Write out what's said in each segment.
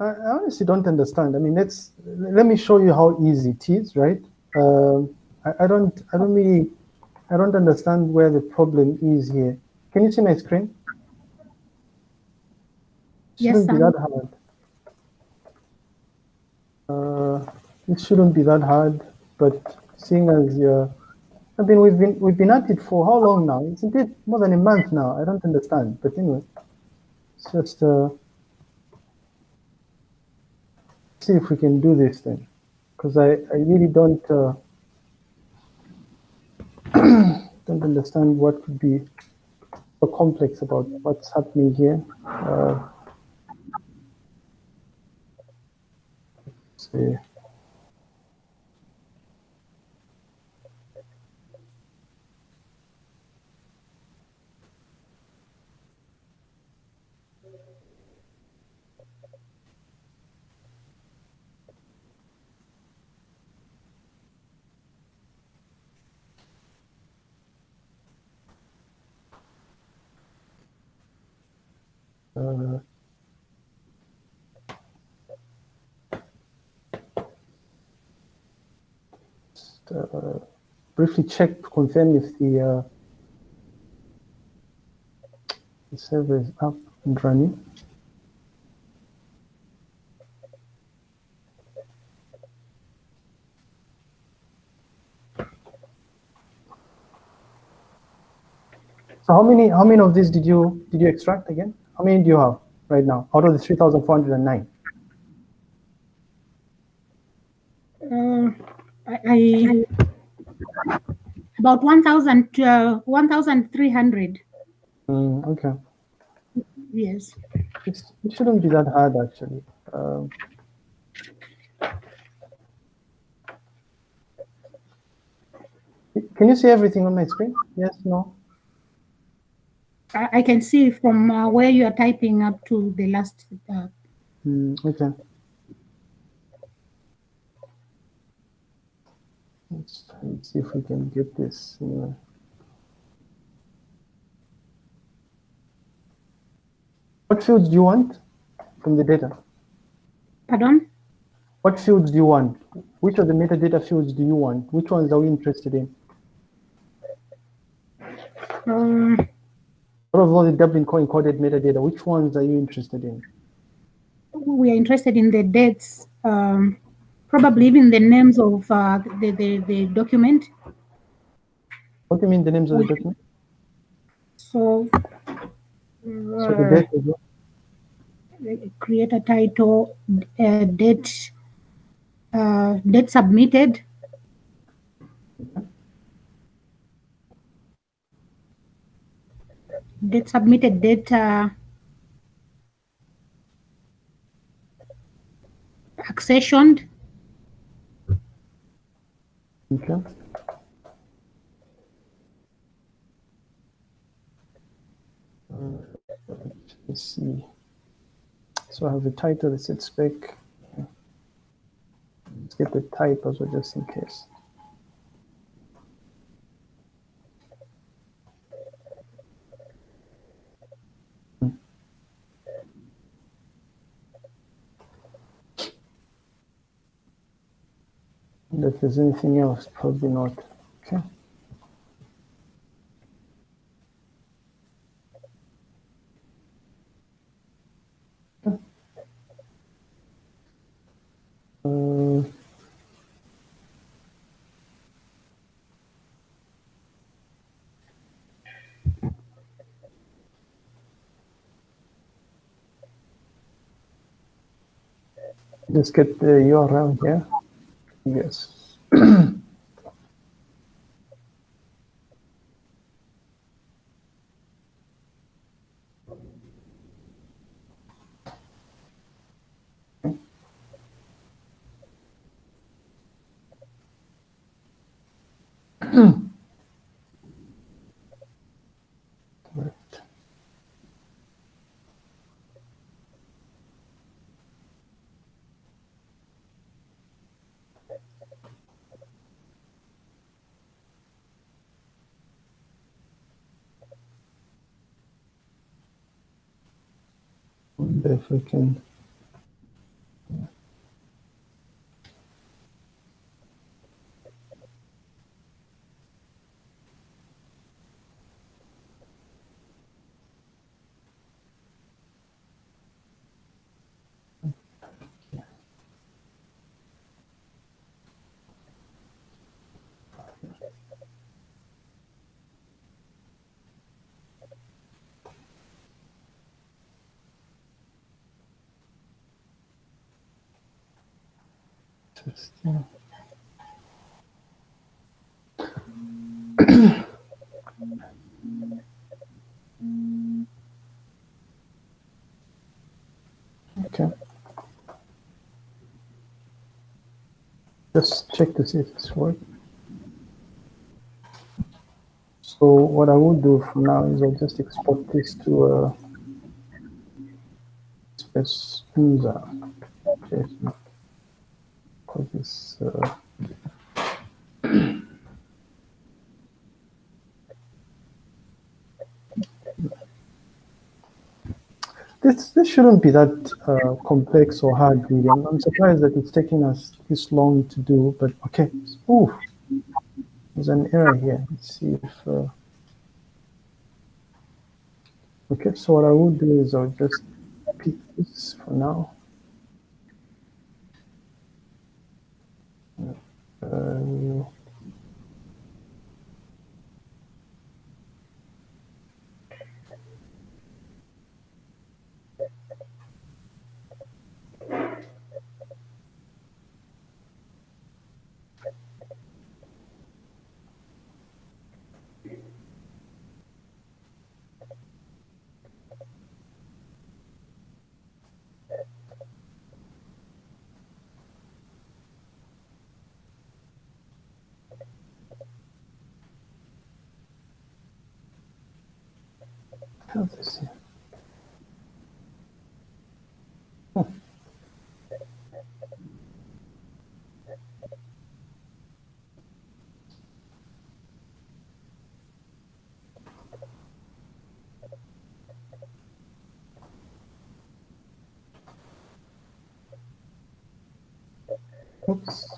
I, I honestly don't understand. I mean, let's let me show you how easy it is, right? Um, I, I don't, I don't really, I don't understand where the problem is here. Can you see my screen? Yes, shouldn't be that hard. Uh, it shouldn't be that hard, but seeing as you're, I mean, we've been we've been at it for how long now? Isn't it more than a month now? I don't understand. But anyway, it's just uh, see if we can do this thing, because I I really don't uh, don't understand what could be so complex about what's happening here. Uh, see. Uh, just, uh, briefly check to confirm if the, uh, the server is up and running. So how many how many of these did you did you extract again? How many do you have right now out of the 3,409? Uh, I, I about 1,000, uh, 1,300. Mm, okay. Yes. It's, it shouldn't be that hard actually. Um, can you see everything on my screen? Yes, no? I, I can see from uh, where you are typing up to the last. Uh, Mm, okay. Let's try and see if we can get this. Anyway. What fields do you want from the data? pardon? What fields do you want? Which of the metadata fields do you want? Which ones are we interested in? Um, Out of all the Dublin core encoded metadata, which ones are you interested in? we are interested in the dates, um, probably even the names of uh, the, the, the document. What do you mean the names of the document? So, So the uh, date as well. create a title, uh, date, uh, date submitted, date submitted, date accessioned, Okay. Let's see. So I have the title that said spec. Let's get the type as well, just in case. And if there's anything else, probably not. Okay. Uh, Just get the URL here. Yes. Right. If Interesting. okay. Just check to see if it's working. So what I will do from now is I'll just export this to a Spesunza JSON. Call this uh, this this shouldn't be that uh, complex or hard really. I'm, I'm surprised that it's taking us this long to do, but okay. Ooh, there's an error here. Let's see if uh, okay. So what I will do is I'll just pick this for now. Uh, This here? Huh. Oops.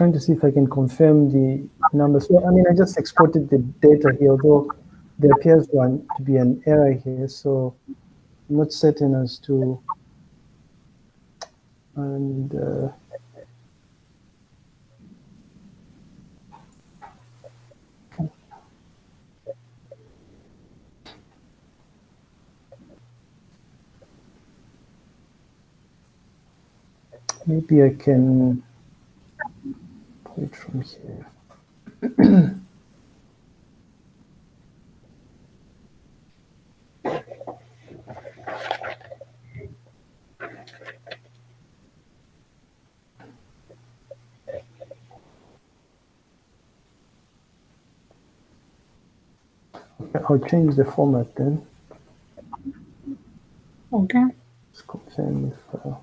Trying to see if I can confirm the numbers. So, I mean, I just exported the data here, although there appears one to be an error here. So I'm not certain as to, and uh, maybe I can from here. Okay, I'll change the format then. Okay. Let's confirm if. Uh,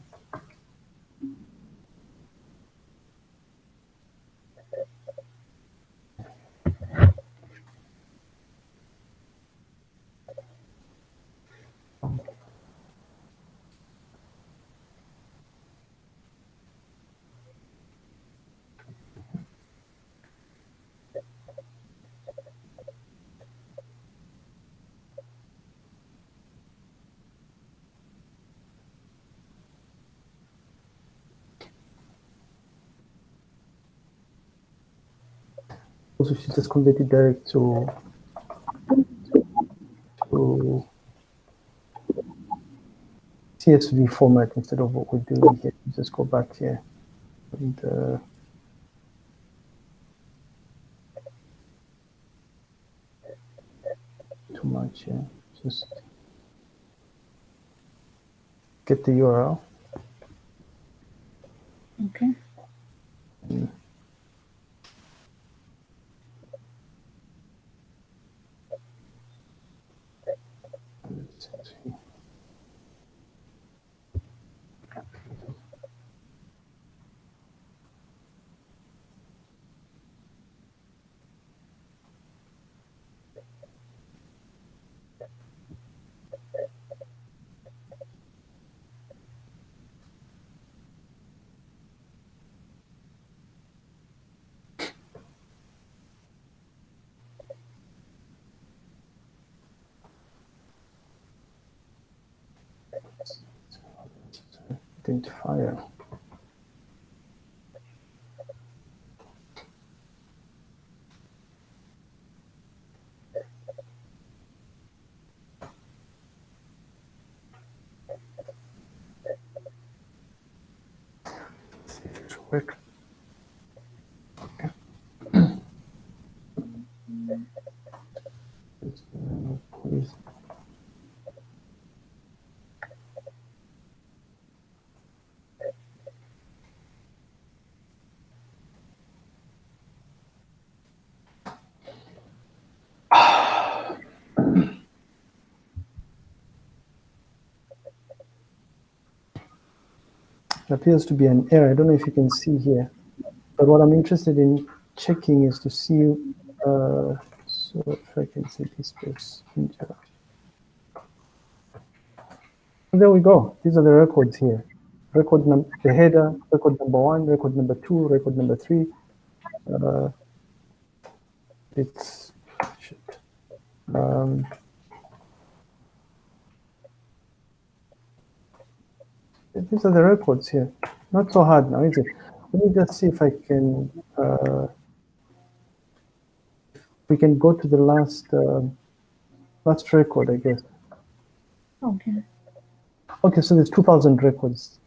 also should just convert it direct to to CSV format instead of what we're doing here. Just go back here and uh, too much here. Just get the URL. Okay. Identifier. Work. Okay. Just, uh, Please. There appears to be an error. I don't know if you can see here, but what I'm interested in checking is to see, uh, so if I can see this space. integer. There we go. These are the records here. Record number, the header, record number one, record number two, record number three. Uh, it's shit. Um, these are the records here. Not so hard now, is it? Let me just see if I can. Uh, we can go to the last um last record, I guess. Okay. Okay, so there's 2,000 records